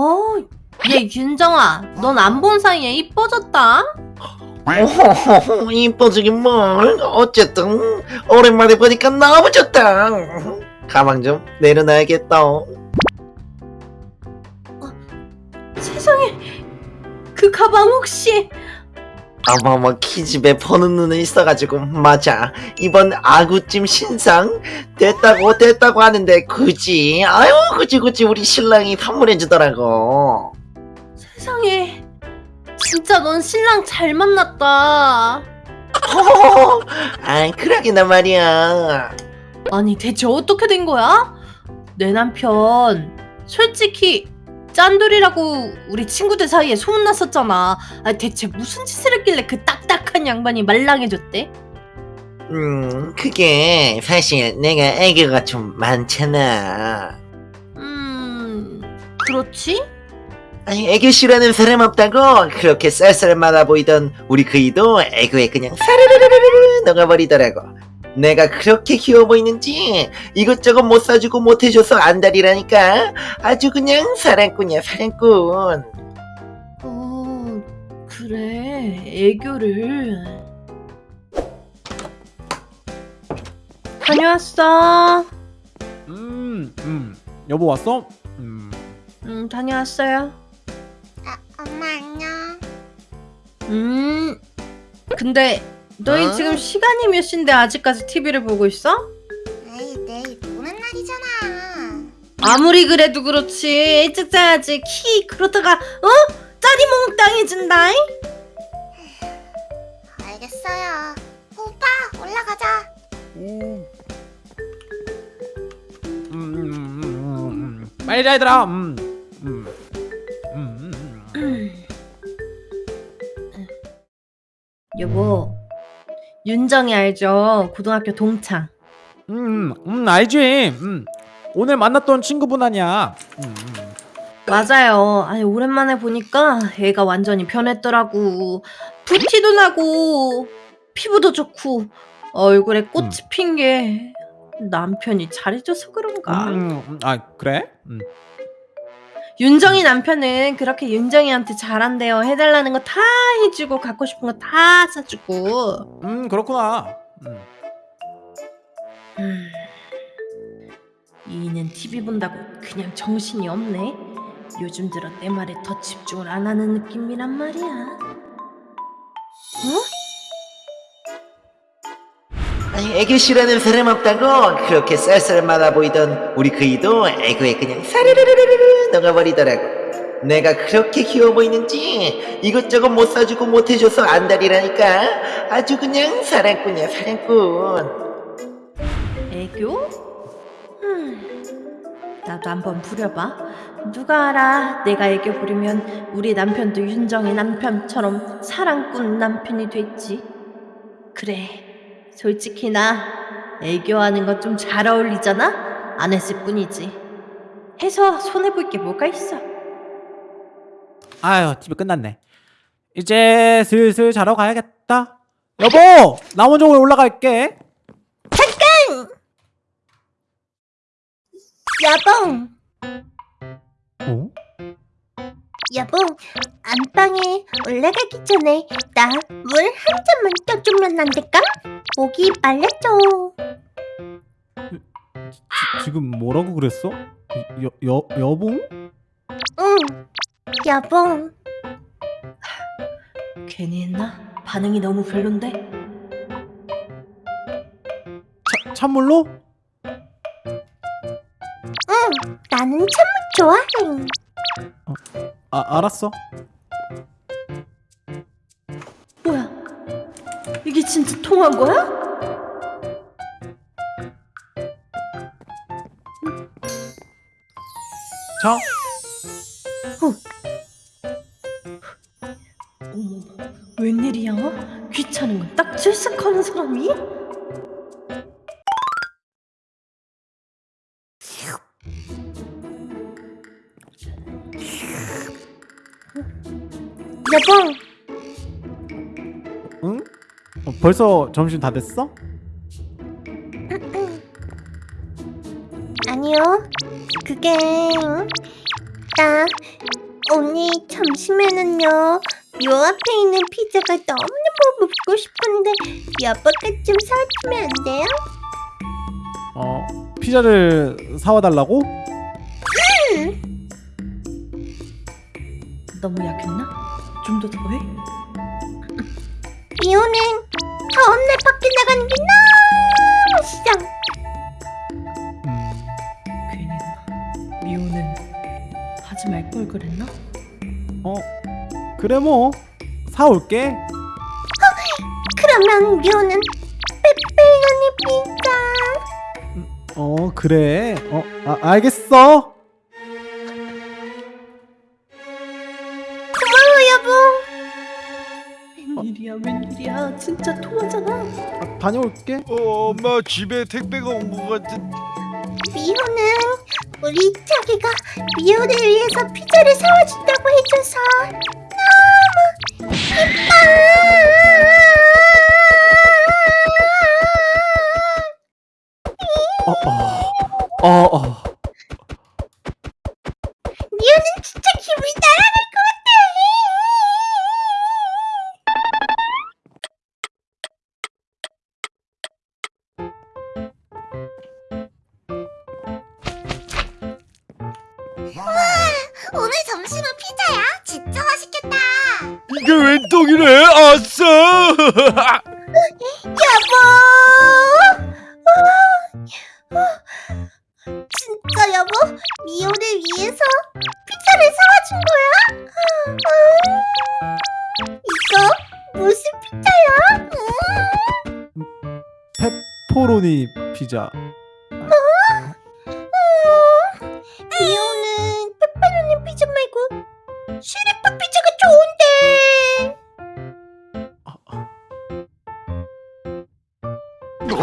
어, 얘 윤정아, 넌 안 본 사이에 이뻐졌다. 오, 이뻐지긴 뭘. 어쨌든 오랜만에 보니까 너무 좋다. 가방 좀 내려놔야겠다. 세상에, 그 가방 혹시 어머머 키집에 보는 눈은 있어가지고 맞아. 이번 아구찜 신상? 됐다고 됐다고 하는데 굳이? 아유 굳이 굳이 우리 신랑이 선물해주더라고. 세상에, 진짜 넌 신랑 잘 만났다. 허허허 아 그러기나 말이야. 아니 대체 어떻게 된 거야? 내 남편 솔직히 짠돌이라고 우리 친구들 사이에 소문났었잖아. 아, 대체 무슨 짓을 했길래 그 딱딱한 양반이 말랑해졌대? 음 그게 사실 내가 애교가 좀 많잖아 음, 그렇지? 아니 애교 싫어하는 사람 없다고 그렇게 쌀쌀맞아 보이던 우리 그이도 애교에 그냥 사르르르르르 녹아버리더라고 내가 그렇게 귀여워 보이는지 이것저것 못 사주고 못 해줘서 안달이라니까 아주 그냥 사랑꾼이야 사랑꾼 어, 그래. 애교를. 다녀왔어. 음, 음. 여보 왔어? 음. 음, 다녀왔어요. 아, 엄마 안녕. 음. 근데 너희 어? 지금 시간이 몇 시인데 아직까지 TV를 보고 있어? 에이, 내일 노는 날이잖아. 아무리 그래도 그렇지. 일찍 자야지. 키 그러다가 어? 짜리몽 당해진다. 알겠어요. 오빠, 올라가자. 음. 음, 음, 음, 음, 음. 빨리 자 얘들아. 음. 음. 음, 음, 음. 여보. 윤정이 알죠? 고등학교 동창. 음, 음, 알지. 음. 오늘 만났던 친구분 아니야. 음, 음. 맞아요. 아니 오랜만에 보니까 애가 완전히 변했더라고. 붓티도 나고 피부도 좋고 얼굴에 꽃이 음. 핀게 남편이 잘해줘서 그런가. 음, 음, 아 그래? 음. 윤정이 남편은 그렇게 윤정이한테 잘한대요. 해달라는 거 다 해주고 갖고 싶은 거 다 사주고. 음 그렇구나. 음. 음. 이는 TV 본다고 그냥 정신이 없네. 요즘 들어 내 말에 더 집중을 안 하는 느낌이란 말이야. 아니 애교 싫어하는 사람 없다고 그렇게 쌀쌀맞아 보이던 우리 그이도 애교에 그냥 사르르르르르 녹아버리더라고 내가 그렇게 귀여워 보이는지 이것저것 못 사주고 못 해줘서 안달이라니까 아주 그냥 사랑꾼이야 사랑꾼 애교? 음, 나도 한번 부려봐. 누가 알아? 내가 애교 부리면 우리 남편도 윤정의 남편처럼 사랑꾼 남편이 됐지. 그래, 솔직히 나 애교하는 거 좀 잘 어울리잖아? 안 했을 뿐이지. 해서 손해볼 게 뭐가 있어? 아유 TV 끝났네. 이제 슬슬 자러 가야겠다. 여보, 나 먼저 올라갈게. 여봉, 어? 여봉, 안방에 올라가기 전에 나 물 한 잔만 떠주면 안 될까? 목이 말랐죠. 지, 지금 뭐라고 그랬어? 여, 여, 여봉? 응, 여봉. 괜히 했나? 반응이 너무 별론데? 차, 찬물로? 응, 나는 찬물 좋아해. 아, 알았어. 진짜 통한 거야? 자, 어머, 웬일이야? 귀찮은 건 딱 질색하는 사람이? 여봉, 벌써 점심 다 됐어? 아니요. 그게 나 언니 점심에는요 요 앞에 있는 피자가 너무너무 먹고 싶은데 여보가 좀 사주면 안 돼요? 어 피자를 사와 달라고? 너무 약했나? 좀 더 더해? 미호는 다음날 밖에 나가는 게 너무 싫어 음, 괜히? 미호는 하지 말 걸 그랬나? 어 그래 뭐 사올게. 그러면 미호는 페페로니 피자 어 그래. 어 아, 알겠어. 웬일이야 웬일이야 진짜 토하잖아 아, 다녀올게. 어, 엄마 집에 택배가 온 것 같은. 미호는 우리 자기가 미호를 위해서 피자를 사와준다고 해줘서 너무 기뻐 어, 어, 어, 어. 오늘 점심은 피자야? 진짜 맛있겠다 이게 웬 떡이래? 아싸! 여보! 아, 아, 진짜 여보? 미호를 위해서 피자를 사와준 거야? 아, 이거 무슨 피자야? 음, 페퍼로니 피자.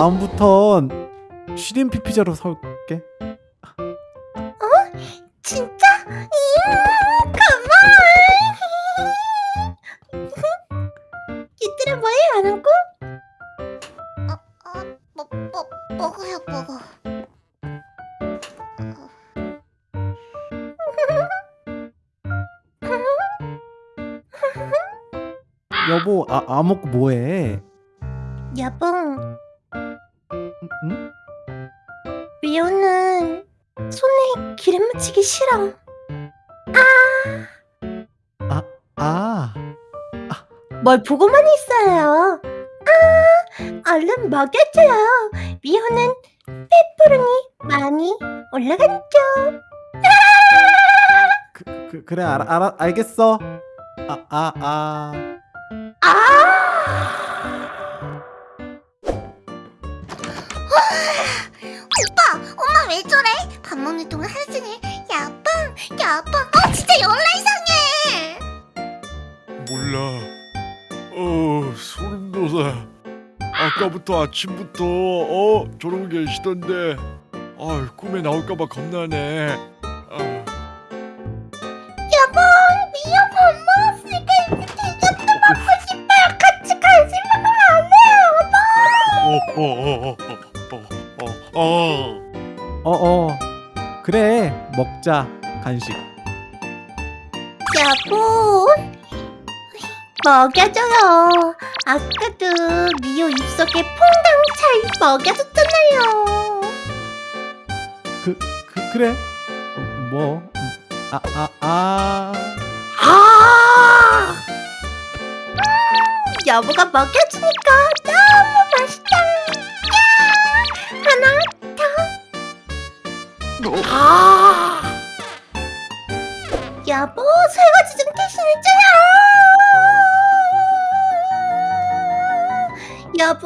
다음부턴 쉬림피 피자로 사올게. 진짜? 음, 고마워. 얘들아 뭐해 안 오고? 어, 어, 뭐, 뭐, 먹어요 먹어. 여보 아, 안 먹고 뭐해? 여보, 응? 미호는 손에 기름 묻히기 싫어. 아뭘 보고만 있어요. 아, 얼른 먹여줘요. 미호는 페퍼로니 많이 올라갔죠. 그, 그, 그래 알, 알, 알겠어. 아 아 아. 아! 왜 저래? 밥 먹는 동안 종일 야빵, 야빵. 어, 진짜 열나 이상해. 몰라. 어, 소름 돋아. 아까부터 아침부터 어 저러고 계시던데. 아, 꿈에 나올까봐 겁나네. 아, 여보, 미호 밥 먹었으니까 디저트 먹고 싶어요. 같이 간식 먹으면 안 돼요, 오빠. 어, 어, 어, 어, 어, 어, 어. 어어 그래 먹자 간식. 여보, 먹여줘요. 아까도 미호 입속에 퐁당 잘 먹여줬잖아요. 그, 그 그래 뭐 아 아 아. 아! 음, 여보가 먹여주니까 아! 여보, 설거지 좀 대신 해줘요. 여보,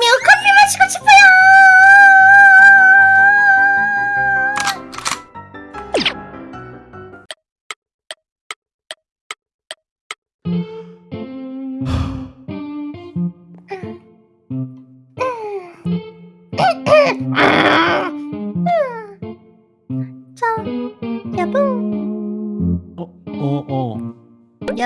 미호 커피 마시고 싶어요.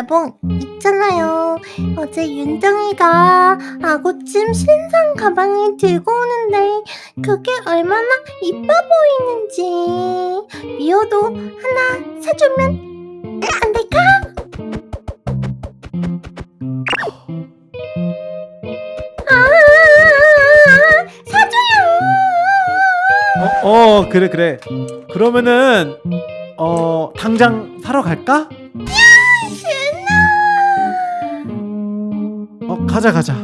여보, 있잖아요. 어제 윤정이가 아구찜 신상 가방을 들고 오는데 그게 얼마나 이뻐 보이는지 미호도 하나 사주면 안 될까? 아, 사줘요. 어, 어 그래 그래 그러면은 어 당장 사러 갈까? 가자 가자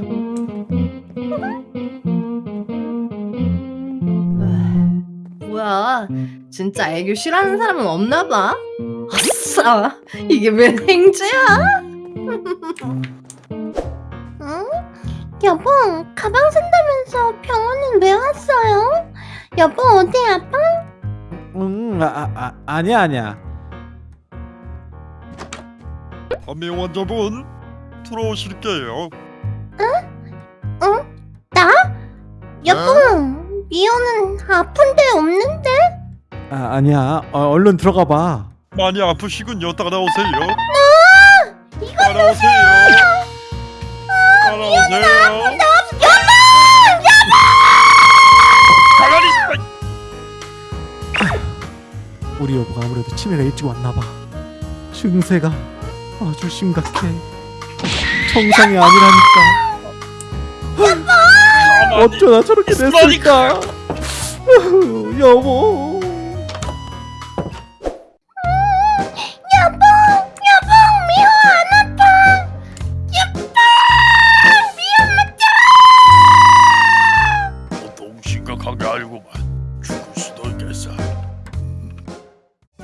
뭐야 진짜 애교 싫어하는 사람은 없나 봐 아싸 이게 웬 행주야 응? 여보, 가방 산다면서 병원은 왜 왔어요? 여보, 어디 아파? 응 아, 아, 아, 아니야 아니야 감미 환자분 들어오실게요. 여보, 미호는 아픈 데 없는데? 아 아니야 어, 얼른 들어가 봐 많이 아프시군요. 따라오세요. 따라오세요. 따라오세요. 가만히 있어. 우리 여보가 아무래도 치매가 일찍 왔나 봐 증세가 아주 심각해 정상이 아니라니까 가만히 어쩌다 저렇게 됐을까 여보 여보, 여보, 미호 안 아파. 여보, 미호 맞자. 보통 심각한 게 아니구만. 죽을 수도 있겠어.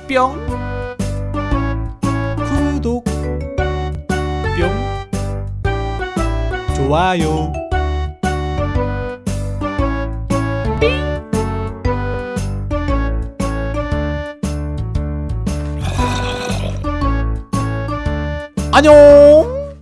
뿅 구독 뿅 좋아요 안녕